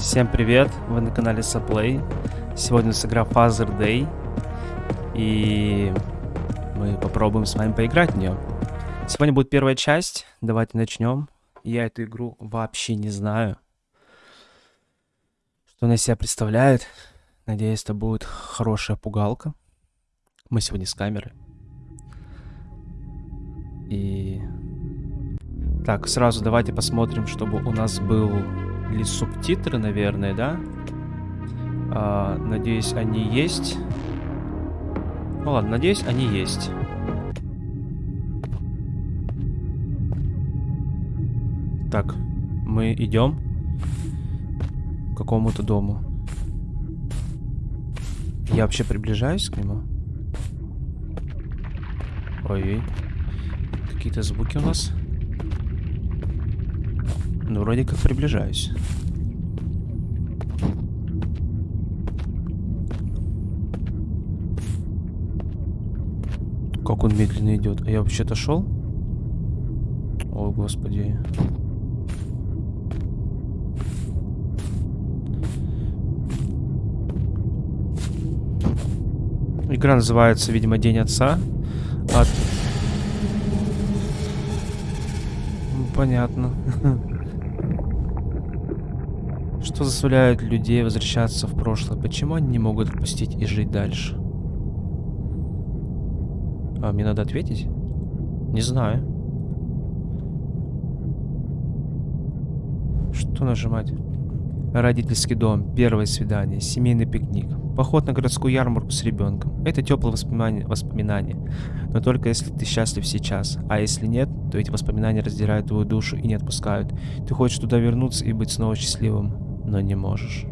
Всем привет, вы на канале Saplay. Сегодня нас игра Father Day. И мы попробуем с вами поиграть в нее. Сегодня будет первая часть, давайте начнем. Я эту игру вообще не знаю. Что она себя представляет. Надеюсь, это будет хорошая пугалка. Мы сегодня с камеры. И... Так, сразу давайте посмотрим, чтобы у нас был или субтитры, наверное, да? А, надеюсь, они есть. Ну ладно, надеюсь, они есть. Так, мы идем к какому-то дому. Я вообще приближаюсь к нему? Ой, какие-то звуки у нас. Ну, вроде как приближаюсь. Как он медленно идет. А я вообще-то шел? О, господи. Игра называется, видимо, День Отца. От... Ну, понятно. Что заставляет людей возвращаться в прошлое? Почему они не могут отпустить и жить дальше? А, мне надо ответить? Не знаю. Что нажимать? Родительский дом, первое свидание, семейный пикник, поход на городскую ярмарку с ребенком. Это теплые воспоминания, воспоминания, но только если ты счастлив сейчас. А если нет, то эти воспоминания раздирают твою душу и не отпускают. Ты хочешь туда вернуться и быть снова счастливым но не можешь.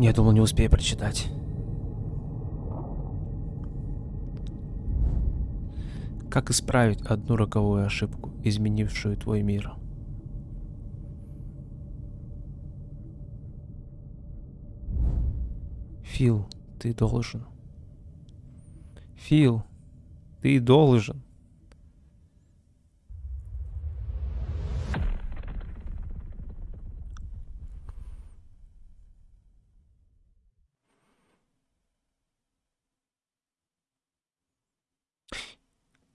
Я думал, не успею прочитать. Как исправить одну роковую ошибку, изменившую твой мир? Фил, ты должен. Фил, ты должен.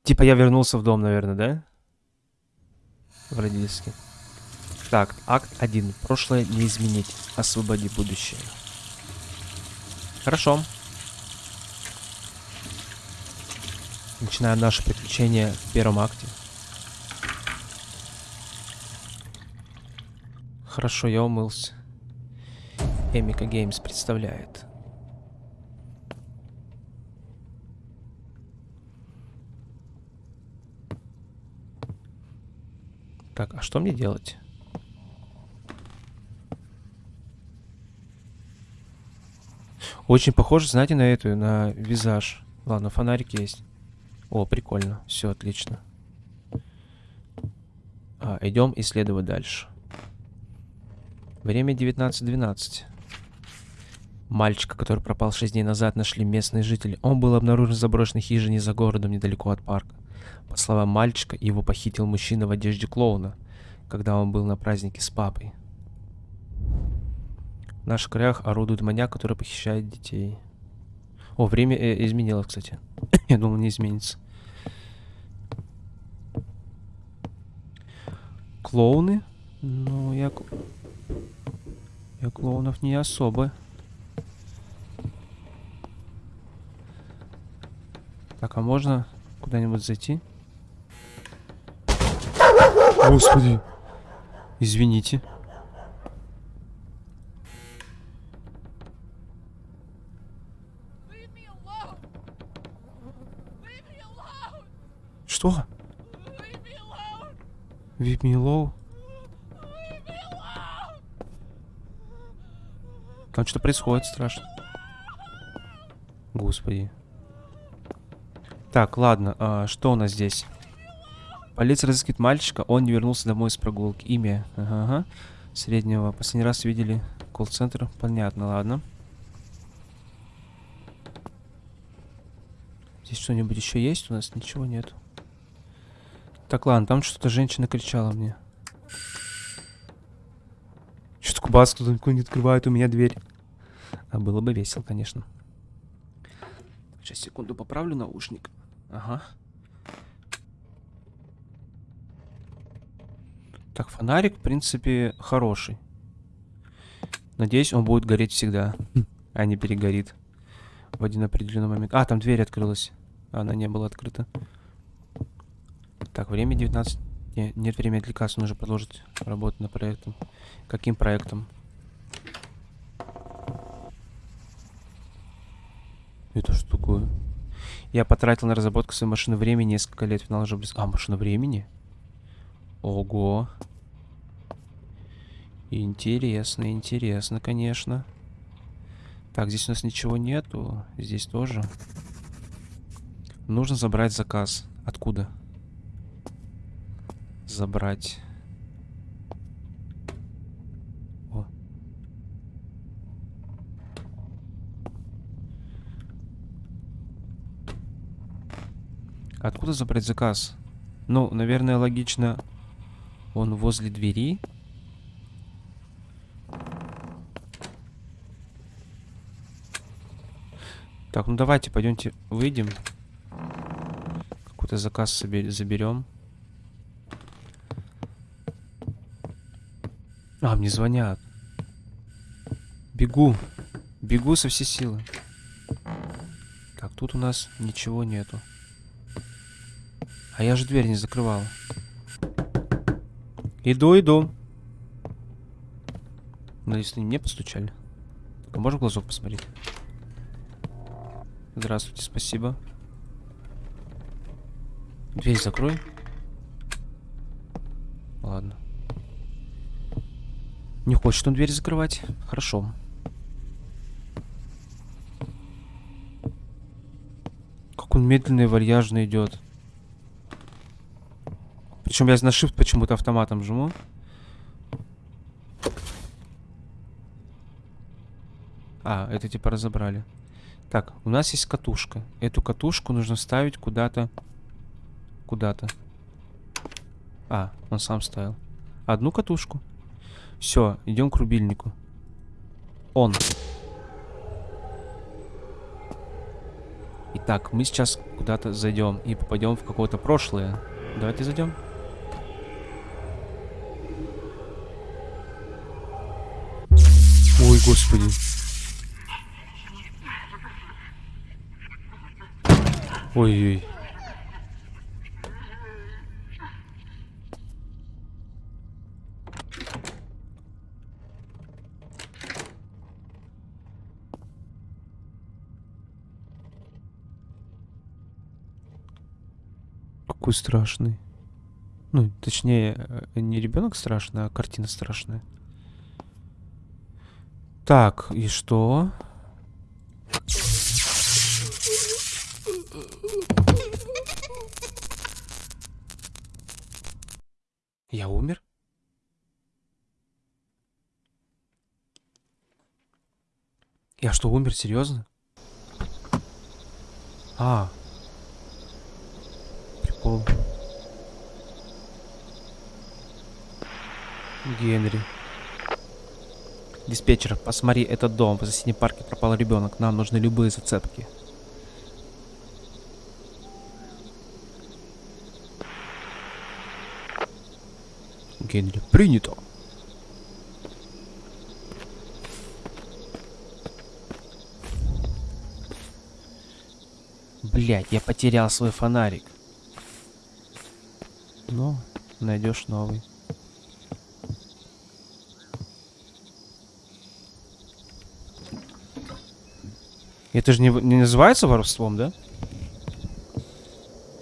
Типа я вернулся в дом, наверное, да? В родительский. Так, акт 1. Прошлое не изменить. Освободи будущее. Хорошо. Начинаем наше приключение в первом акте. Хорошо, я умылся. Эмика Геймс представляет. Так, а что мне делать? Очень похоже, знаете, на эту, на визаж. Ладно, фонарик есть. О, прикольно. Все, отлично. А, идем исследовать дальше. Время 19.12. Мальчика, который пропал 6 дней назад, нашли местные жители. Он был обнаружен в заброшенной хижине за городом, недалеко от парка. По словам мальчика, его похитил мужчина в одежде клоуна, когда он был на празднике с папой. В наших краях орудует маньяк, который похищает детей. О, время э, изменилось, кстати. Я думал, не изменится. Клоуны? Ну, я... Я клоунов не особо. Так, а можно куда-нибудь зайти? Господи. Извините. Что? Leave me alone. Там что происходит страшно. Господи. Так, ладно, а, что у нас здесь? Полиция разыскивает мальчика, он не вернулся домой с прогулки. Имя, ага, ага. Среднего. Последний раз видели колл-центр. Понятно, ладно. Здесь что-нибудь еще есть? У нас ничего нет. Так, ладно, там что-то женщина кричала мне. Что-то кубас кто-то не открывает у меня дверь. А было бы весело, конечно. Сейчас, секунду, поправлю наушник. Ага. Так, фонарик, в принципе, хороший. Надеюсь, он будет гореть всегда, а не перегорит в один определенный момент. А, там дверь открылась. Она не была открыта. Так, время 19. Не, нет времени отвлекаться, нужно продолжить работу над проектом. Каким проектом? Это что такое? Я потратил на разработку своей машины времени несколько лет. Финал уже близко. А, машина времени? Ого. Интересно, интересно, конечно. Так, здесь у нас ничего нету. Здесь тоже. Нужно забрать заказ. Откуда? Забрать. О. Откуда забрать заказ? Ну, наверное, логично. Он возле двери. Так, ну давайте, пойдемте, выйдем. Какой-то заказ заберем. А, мне звонят. Бегу. Бегу со всей силы. Так, тут у нас ничего нету. А я же дверь не закрывал. Иду, иду. Надеюсь, они мне постучали. А можно глазок посмотреть? Здравствуйте, спасибо. Дверь закрой. Ладно. Не хочет он дверь закрывать. Хорошо. Как он медленно и вальяжно идет. Причем я на shift почему-то автоматом жму. А, это типа разобрали. Так, у нас есть катушка. Эту катушку нужно ставить куда-то. Куда-то. А, он сам ставил. Одну катушку. Все, идем к рубильнику. Он. Итак, мы сейчас куда-то зайдем и попадем в какое-то прошлое. Давайте зайдем. Господи. Ой-ой. Какой страшный. Ну, точнее, э, не ребенок страшный, а картина страшная. Так, и что? Я умер? Я что, умер? Серьезно? А. Прикол. Генри. Диспетчер, посмотри этот дом. В соседнем парке пропал ребенок. Нам нужны любые зацепки. Генри. Принято. Блять, я потерял свой фонарик. Ну, найдешь новый. Это же не, не называется воровством, да?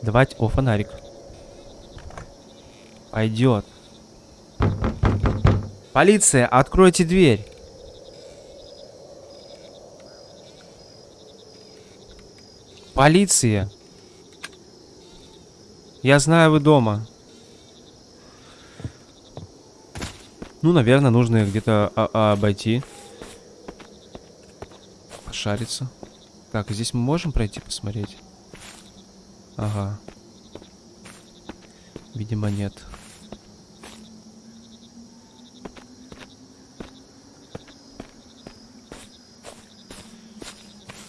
Давайте... О, фонарик. Пойдет. Полиция, откройте дверь. Полиция. Я знаю, вы дома. Ну, наверное, нужно где-то обойти. Пошариться. Так, здесь мы можем пройти посмотреть? Ага. Видимо, нет.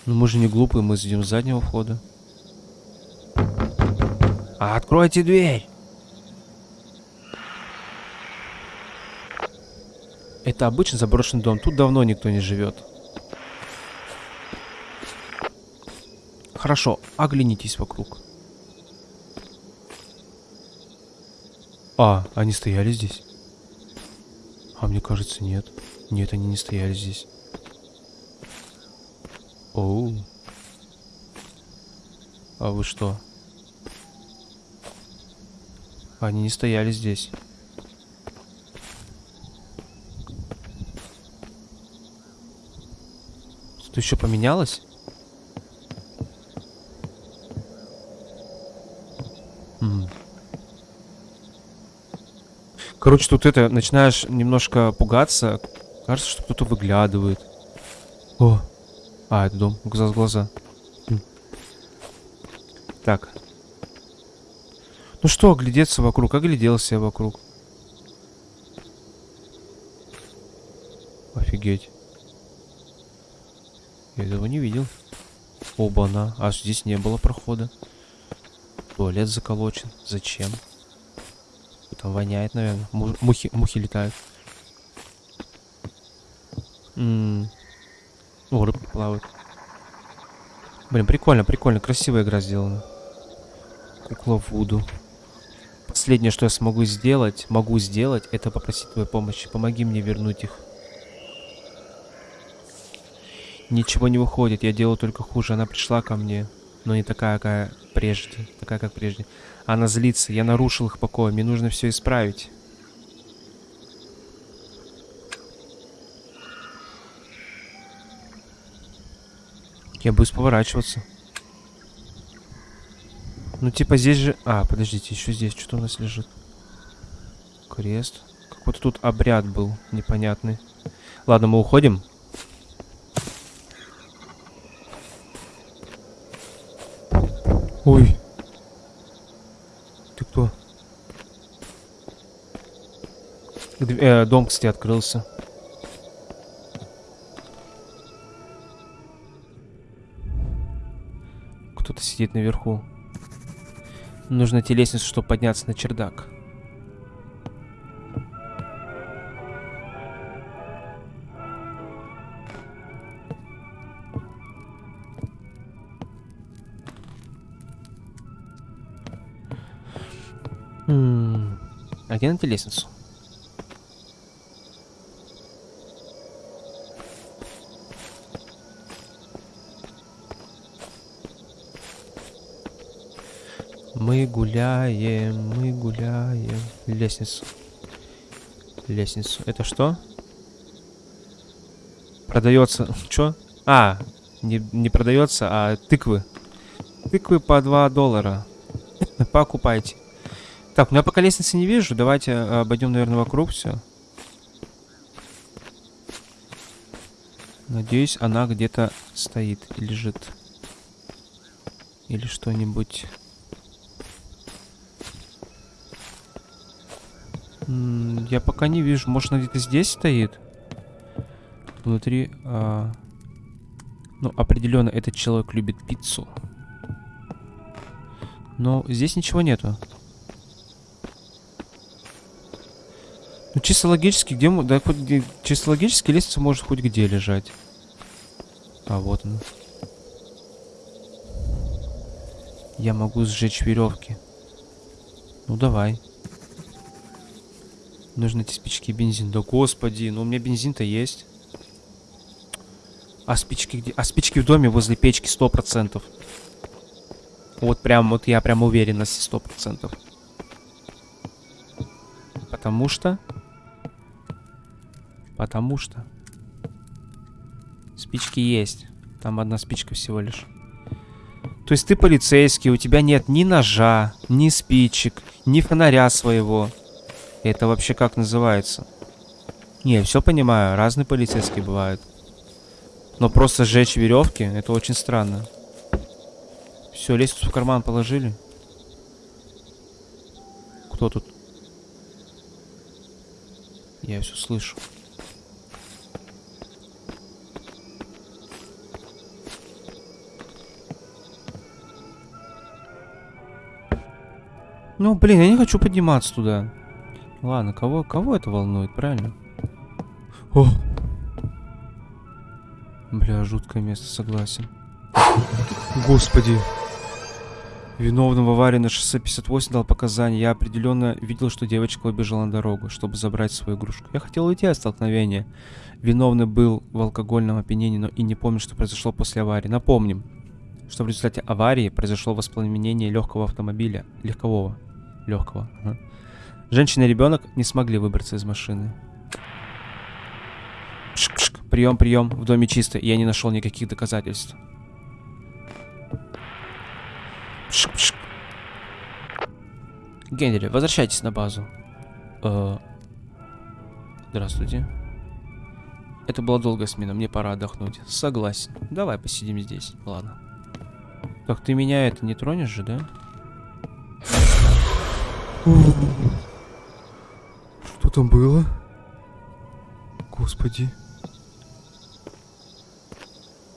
Ну мы же не глупые, мы идем с заднего входа. А откройте дверь! Это обычный заброшенный дом. Тут давно никто не живет. Хорошо, оглянитесь вокруг. А, они стояли здесь? А мне кажется, нет. Нет, они не стояли здесь. Оу. А вы что? Они не стояли здесь. Что еще поменялось? Короче, тут это, начинаешь немножко пугаться. Кажется, что кто-то выглядывает. О, а, это дом. Глаза с глаза. Так. Ну что, оглядеться вокруг? Огляделся я вокруг. Офигеть. Я этого не видел. Оба-на. А здесь не было прохода. Туалет заколочен. Зачем? Там воняет, наверное. Му мухи, мухи летают. М -м О, рыбки плавают. Блин, прикольно, прикольно. Красивая игра сделана. Кукла Вуду. Последнее, что я смогу сделать, могу сделать, это попросить твоей помощи. Помоги мне вернуть их. Ничего не выходит, я делаю только хуже. Она пришла ко мне, но не такая, какая прежде. Такая, как прежде. Она злится, я нарушил их покой. Мне нужно все исправить. Я буду поворачиваться. Ну, типа здесь же... А, подождите, еще здесь что у нас лежит? Крест. Какой-то тут обряд был непонятный. Ладно, мы уходим. Ой. Ты кто? Э, дом, кстати, открылся. Кто-то сидит наверху. Нужно найти лестницу, чтобы подняться на чердак. Найти лестницу? Мы гуляем, мы гуляем. Лестницу. Лестницу. Это что? Продается. Что? А, не, не продается, а тыквы. Тыквы по 2 доллара. Покупайте. Так, ну я пока лестницы не вижу. Давайте э, обойдем, наверное, вокруг все. Надеюсь, она где-то стоит и лежит. Или что-нибудь. Я пока не вижу. Может, она где-то здесь стоит? Внутри... А... Ну, определенно, этот человек любит пиццу. Но здесь ничего нету. Чисто логически, где... Да, хоть где... Чисто логически лестница может хоть где лежать. А, вот она. Я могу сжечь веревки. Ну, давай. Нужно эти спички и бензин. Да господи, ну у меня бензин-то есть. А спички где? А спички в доме возле печки сто процентов. Вот прям, вот я прям уверен на сто процентов. Потому что Потому что... Спички есть. Там одна спичка всего лишь. То есть ты полицейский, у тебя нет ни ножа, ни спичек, ни фонаря своего. Это вообще как называется? Не, все понимаю, разные полицейские бывают. Но просто сжечь веревки, это очень странно. Все, лестницу в карман положили. Кто тут? Я все слышу. Ну, блин, я не хочу подниматься туда. Ладно, кого, кого это волнует, правильно? О! Бля, жуткое место, согласен. Господи. Виновный в аварии на шоссе 58 дал показания. Я определенно видел, что девочка убежала на дорогу, чтобы забрать свою игрушку. Я хотел уйти от столкновения. Виновный был в алкогольном опьянении, но и не помню, что произошло после аварии. Напомним, что в результате аварии произошло воспламенение легкого автомобиля. Легкового. Легкого. Ага. Женщина и ребенок не смогли выбраться из машины. Пшк -пшк. Прием, прием. В доме чисто. Я не нашел никаких доказательств. Пшк -пшк. Генри, возвращайтесь на базу. Э Здравствуйте. Это была долгая смена, мне пора отдохнуть. Согласен. Давай посидим здесь. Ладно. Так, ты меня это не тронешь же, да? Что там было? Господи.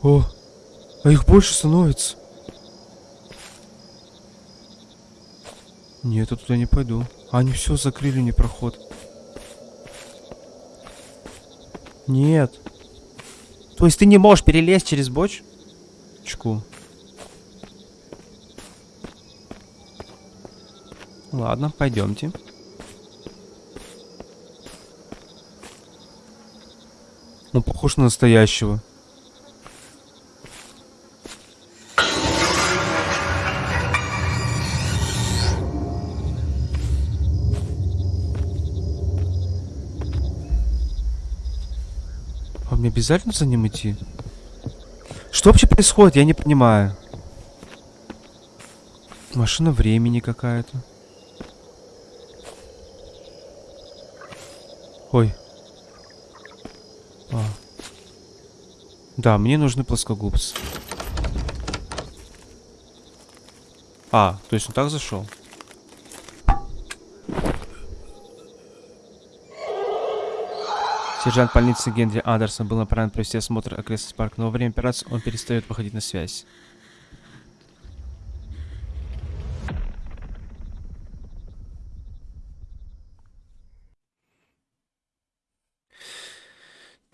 О, а их больше становится. Нет, я туда не пойду. Они все закрыли мне проход. Нет. То есть ты не можешь перелезть через бочку? Ладно, пойдемте. Он похож на настоящего. А мне обязательно за ним идти? Что вообще происходит? Я не понимаю. Машина времени какая-то. Ой. А. Да, мне нужны плоскогубцы. А, то есть он так зашел? Сержант больницы Генри Андерсон был направлен провести осмотр окрестности парка, но во время операции он перестает выходить на связь.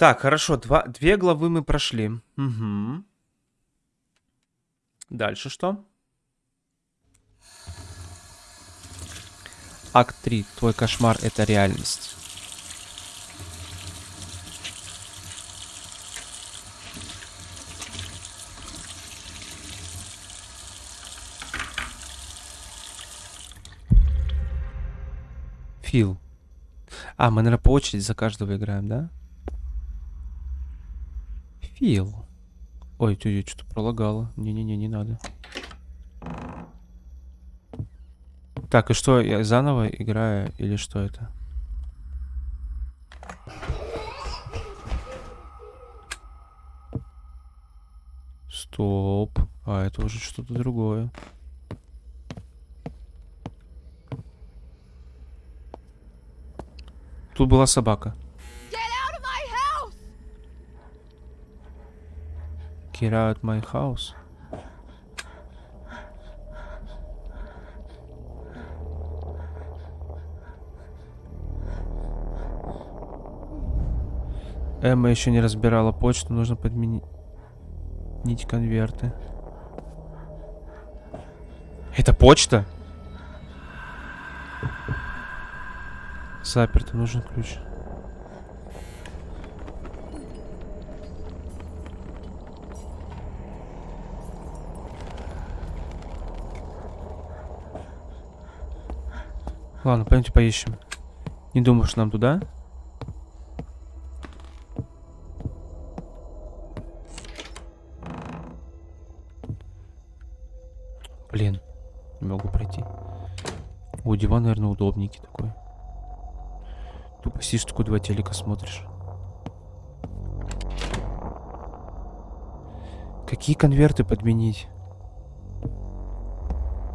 Так, хорошо, два, две главы мы прошли. Угу. Дальше что? Акт 3. Твой кошмар — это реальность. Фил. А, мы, наверное, по очереди за каждого играем, да? Фил. Ой, ты что-то пролагало. Не-не-не, не надо. Так, и что, я заново играю или что это? Стоп. А, это уже что-то другое. Тут была собака. Get out my house. Эмма еще не разбирала почту, нужно подменить конверты. Это почта? Заперто, нужен ключ. Ладно, пойдемте поищем. Не думаю, что нам туда. Блин, не могу пройти. У диван, наверное, удобненький такой. Тупо сидишь, такой два телека смотришь. Какие конверты подменить?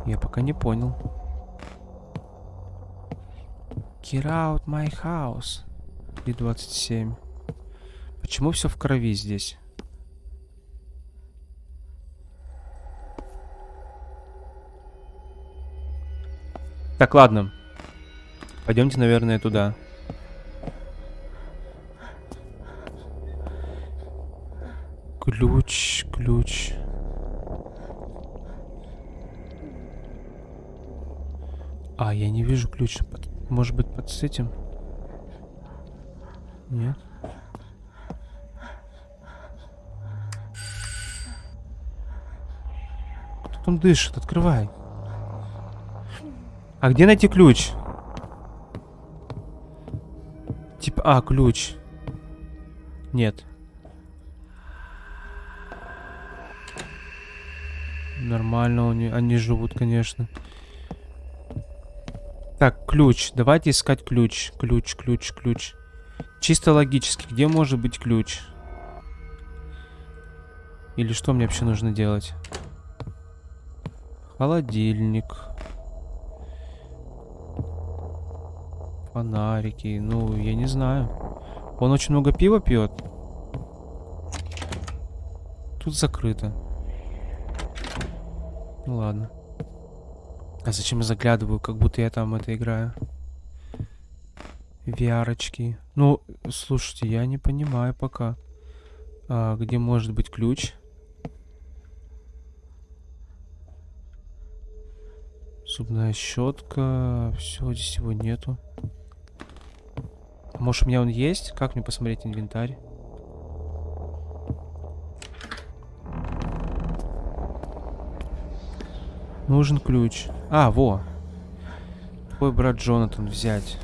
Я пока не понял. Get out my house. И 27. Почему все в крови здесь? Так, ладно. Пойдемте, наверное, туда. Ключ, ключ. А, я не вижу ключ. Может быть, под этим? Нет. Кто там дышит? Открывай. А где найти ключ? Типа, а, ключ. Нет. Нормально они, они живут, конечно. Так, ключ. Давайте искать ключ. Ключ, ключ, ключ. Чисто логически, где может быть ключ? Или что мне вообще нужно делать? Холодильник. Фонарики. Ну, я не знаю. Он очень много пива пьет. Тут закрыто. Ну ладно. А зачем я заглядываю, как будто я там это играю? VR-очки. Ну, слушайте, я не понимаю пока. А, где может быть ключ? Зубная щетка. Все, здесь его нету. Может, у меня он есть? Как мне посмотреть инвентарь? Нужен ключ. А, во. Твой брат Джонатан взять.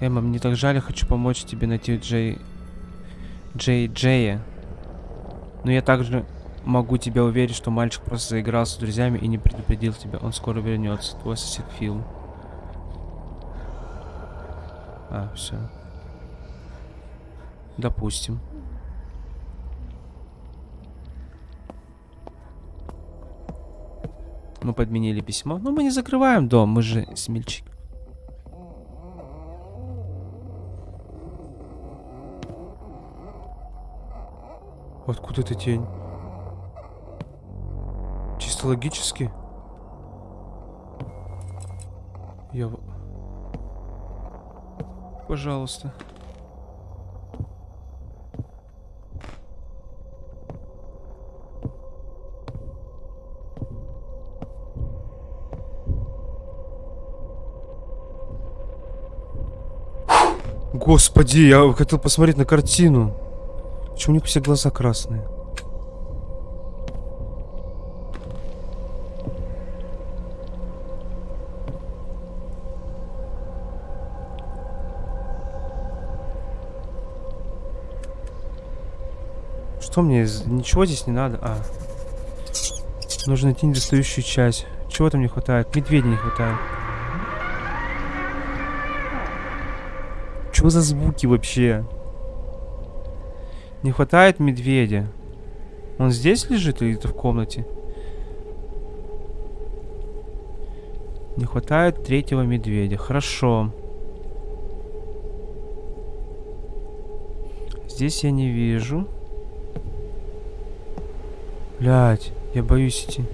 Эмма, мне так жаль, я хочу помочь тебе найти Джей... Джей Джея. Но я также могу тебя уверить, что мальчик просто заигрался с друзьями и не предупредил тебя. Он скоро вернется. Твой сосед Фил. А, все. Допустим. Мы подменили письмо. Но мы не закрываем дом, мы же смельчик. Откуда эта тень? Чисто логически? Я... в- Пожалуйста. Господи, я хотел посмотреть на картину. Почему у них все глаза красные? Что мне? Ничего здесь не надо. А. Нужно найти недостающую часть. Чего там не хватает? Медведя не хватает. Что за звуки вообще? Не хватает медведя. Он здесь лежит или это в комнате? Не хватает третьего медведя. Хорошо. Здесь я не вижу. Блять, я боюсь идти.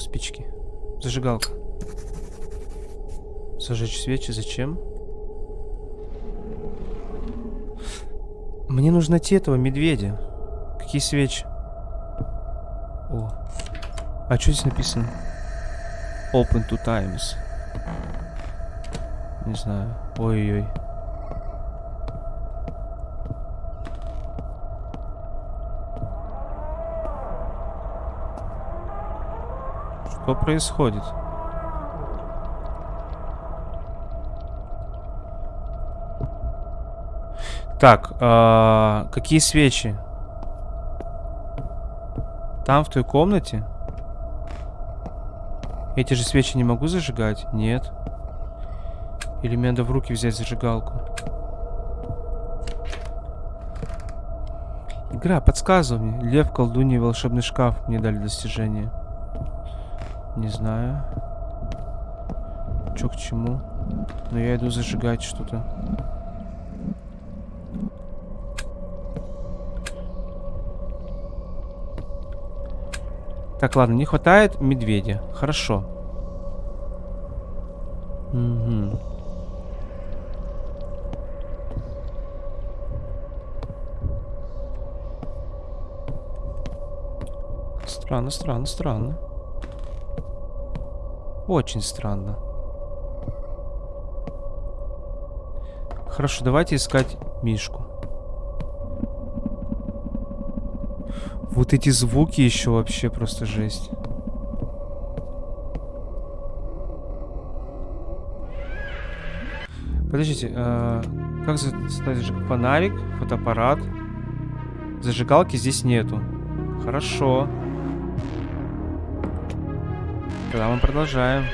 Спички. Зажигалка. Зажечь свечи зачем? Мне нужно найти этого медведя. Какие свечи? О. А что здесь написано? Open two times. Не знаю. Ой-ой-ой. Что происходит? Так, а, какие свечи? Там, в той комнате? Эти же свечи не могу зажигать? Нет. Или мне надо в руки взять зажигалку? Игра, подсказывай мне. Лев, колдунья, волшебный шкаф мне дали достижение. Не знаю. Чё к чему? Но я иду зажигать что-то. Так, ладно, не хватает медведя. Хорошо. Угу. Странно, странно, странно. Очень странно. Хорошо, давайте искать Мишку. Вот эти звуки еще вообще просто жесть. Подождите, э, как стать фонарик, фотоаппарат? Зажигалки здесь нету. Хорошо. Тогда мы продолжаем.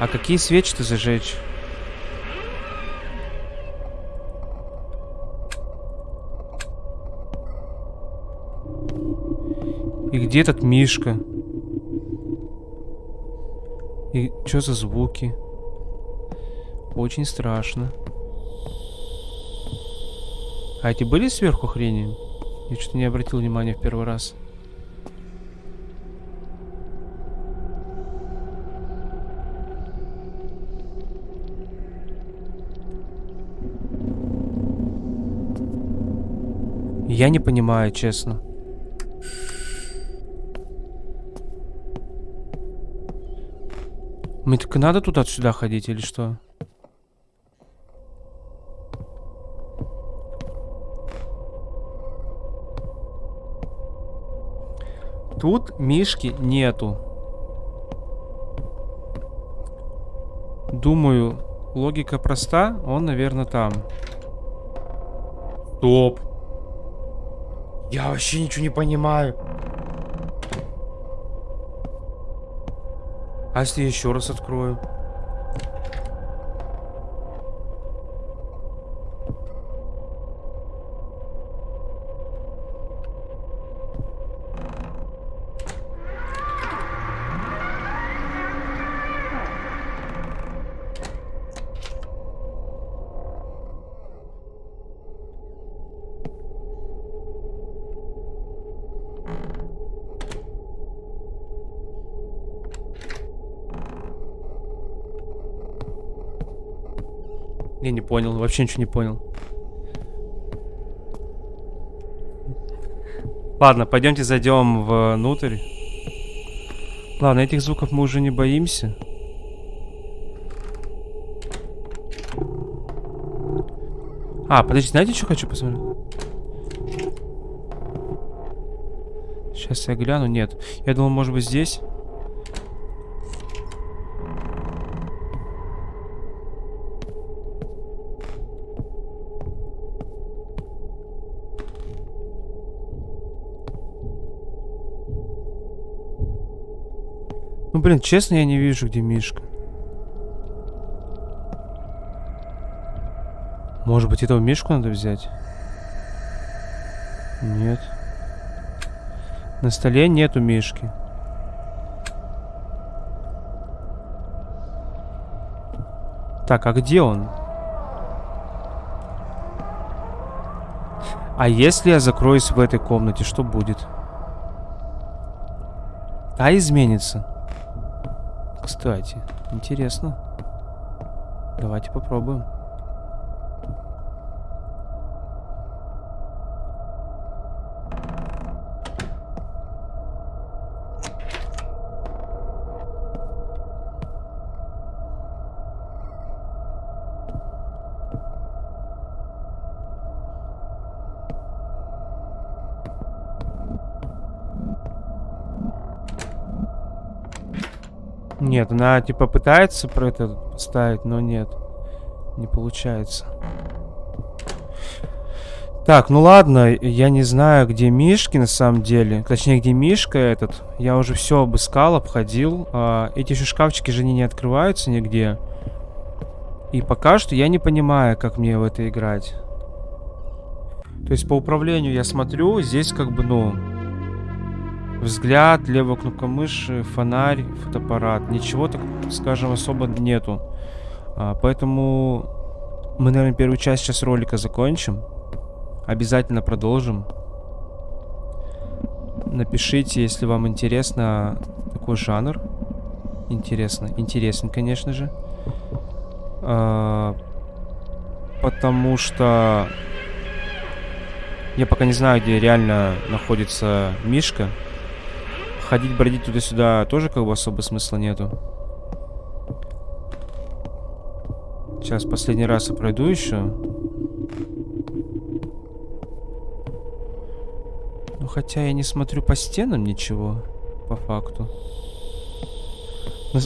А какие свечи-то зажечь? И где этот Мишка? И что за звуки? Очень страшно. А эти были сверху хрени? Я что-то не обратил внимания в первый раз. Я не понимаю, честно. Мне так надо туда-сюда ходить или что? Тут мишки нету. Думаю, логика проста. Он, наверное, там. Стоп. Я вообще ничего не понимаю. А если еще раз открою? Я не понял, вообще ничего не понял. Ладно, пойдемте зайдем внутрь. Ладно, этих звуков мы уже не боимся. А, подождите, знаете, что хочу посмотреть? Сейчас я гляну. Нет. Я думал, может быть, здесь. Блин, честно, я не вижу, где Мишка. Может быть, этого Мишку надо взять? Нет. На столе нету Мишки. Так, а где он? А если я закроюсь в этой комнате, что будет? А изменится. Кстати, интересно. Давайте попробуем. Нет, она типа пытается про это поставить, но нет. Не получается. Так, ну ладно, я не знаю, где Мишки на самом деле. Точнее, где Мишка этот. Я уже все обыскал, обходил. А, эти же шкафчики же они не открываются нигде. И пока что я не понимаю, как мне в это играть. То есть по управлению я смотрю, здесь как бы, ну... Взгляд, левая кнопка мыши, фонарь, фотоаппарат. Ничего, так скажем, особо нету. А, поэтому мы, наверное, первую часть сейчас ролика закончим. Обязательно продолжим. Напишите, если вам интересно такой жанр. Интересно. Интересен, конечно же. А, потому что я пока не знаю, где реально находится Мишка. Ходить, бродить туда-сюда тоже как бы особо смысла нету. Сейчас последний раз я пройду еще. Ну, хотя я не смотрю по стенам ничего, по факту.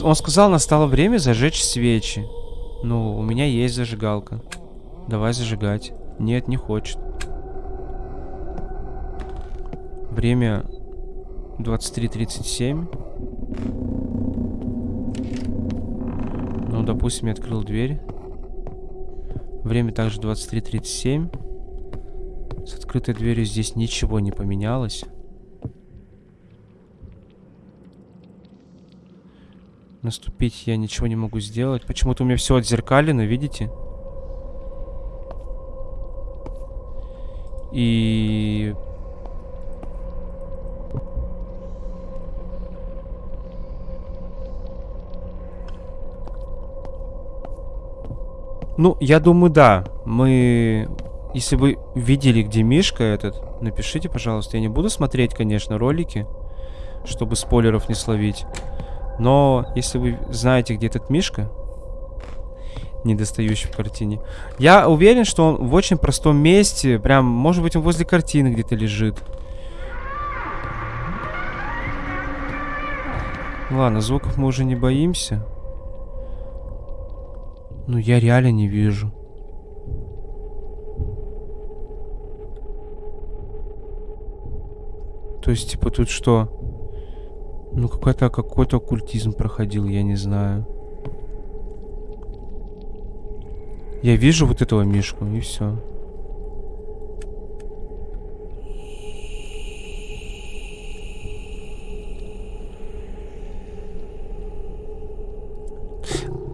Он сказал, настало время зажечь свечи. Ну, у меня есть зажигалка. Давай зажигать. Нет, не хочет. Время 23.37. Ну, допустим, я открыл дверь. Время также 23.37. С открытой дверью здесь ничего не поменялось. Наступить я ничего не могу сделать. Почему-то у меня все отзеркалено, видите? И... Ну, я думаю, да. Мы... Если вы видели, где Мишка этот, напишите, пожалуйста. Я не буду смотреть, конечно, ролики, чтобы спойлеров не словить. Но если вы знаете, где этот Мишка, недостающий в картине, я уверен, что он в очень простом месте. Прям, может быть, он возле картины где-то лежит. Ладно, звуков мы уже не боимся. Ну, я реально не вижу. То есть, типа, тут что? Ну, какой-то какой-то оккультизм проходил, я не знаю. Я вижу вот этого Мишку, и все.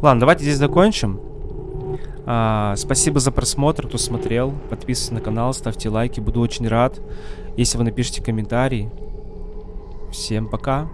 Ладно, давайте здесь закончим. А, спасибо за просмотр, кто смотрел. Подписывайтесь на канал, ставьте лайки, буду очень рад, если вы напишите комментарий. Всем пока.